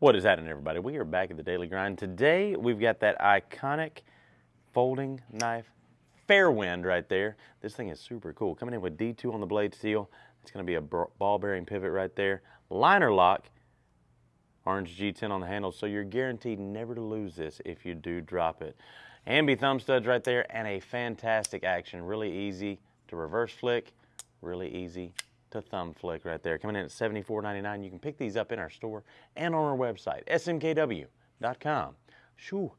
What is happening, everybody? We are back at the Daily Grind. Today, we've got that iconic folding knife Fairwind right there. This thing is super cool. Coming in with D2 on the blade steel. It's going to be a ball bearing pivot right there. Liner lock, orange G10 on the handle, so you're guaranteed never to lose this if you do drop it. Ambi thumb studs right there, and a fantastic action. Really easy to reverse flick, really easy to thumb flick right there. Coming in at $74.99. You can pick these up in our store and on our website, smkw.com. Shoo.